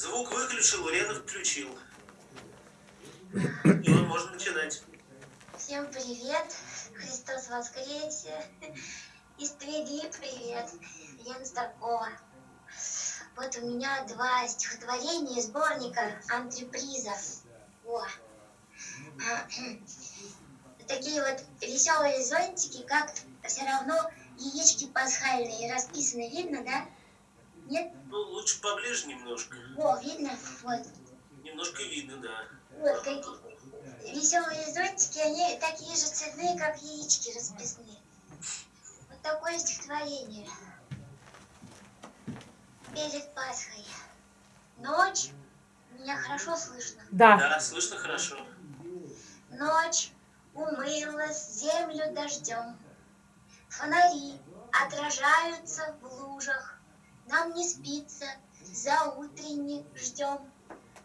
Звук выключил, Лена включил. И он можно начинать. Всем привет! Христос воскресе! Из Твери привет! Лена Старкова. Вот у меня два стихотворения из сборника антреприза. О. Такие вот веселые зонтики, как все равно яички пасхальные расписаны, видно, да? Нет? Ну, лучше поближе немножко. О, видно? Вот. Немножко видно, да. Вот какие веселые зонтики, они такие же цветные, как яички расписные. Вот такое стихотворение. Перед Пасхой. Ночь. Меня хорошо слышно. Да. Да, слышно хорошо. Ночь умылась землю дождем. Фонари отражаются в лужах. Нам не спится, за утренне ждем.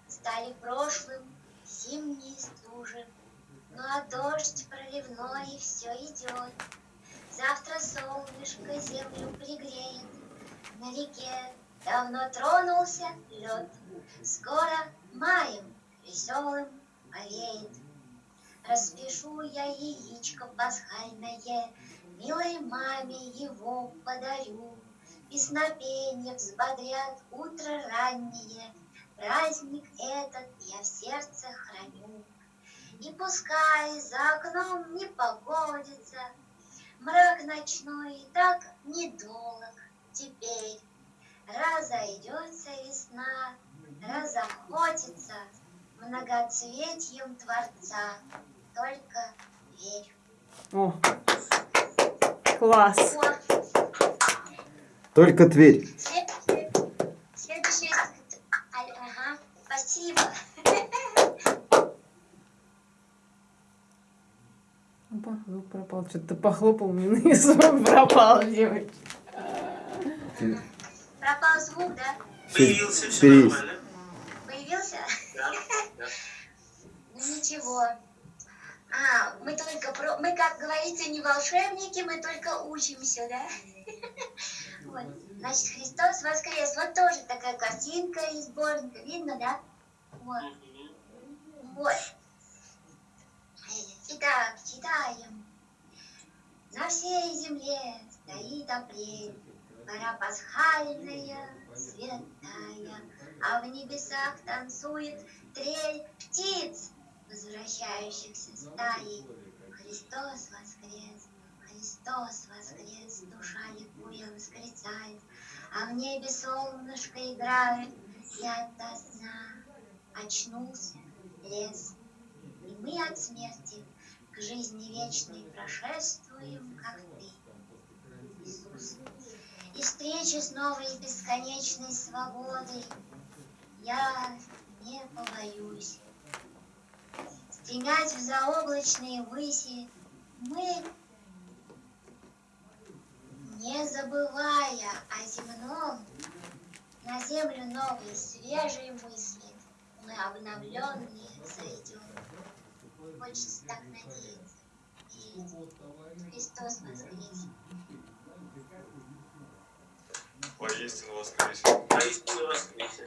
Стали прошлым зимние стужи. Ну а дождь проливной все идет. Завтра солнышко землю пригреет. На реке давно тронулся лед. Скоро маем веселым повеет. Распишу я яичко пасхальное, Милой маме его подарю. Песнопенье взбодрят утро раннее, Праздник этот я в сердце храню. И пускай за окном не погодится, Мрак ночной и так недолг теперь. Разойдется весна, разохотится Многоцветьем Творца, только верь. О, класс. Только Тверь. Следующий. Следующий. Ага, спасибо. Опа, звук пропал. Что-то похлопал мне и звук пропал, девочки. Пропал звук, да? Появился, все нормально. Появился? Да, да. Ну ничего. А, мы только про... Мы, как говорится, не волшебники, мы только учимся, да? Вот. Значит, Христос воскрес. Вот тоже такая картинка из сборника. Видно, да? Вот. Вот. Итак, читаем. На всей земле стоит апрель, Пора пасхальная, святая, А в небесах танцует трель птиц, Возвращающихся стаей. Христос воскрес, Христос воскрес, Душа ликуя восклицает, А в небе солнышко играет, Я до сна очнулся лес. И мы от смерти к жизни вечной прошествуем, как ты, Иисус. И встречи с новой бесконечной свободой я не побоюсь. Стремясь в заоблачные выси, мы, не забывая о земном, на землю новые свежие мысли, мы обновленные зайдем. Хочется так надеяться. И Христос воскрес. Воистину воскресе. Поистине воскресе.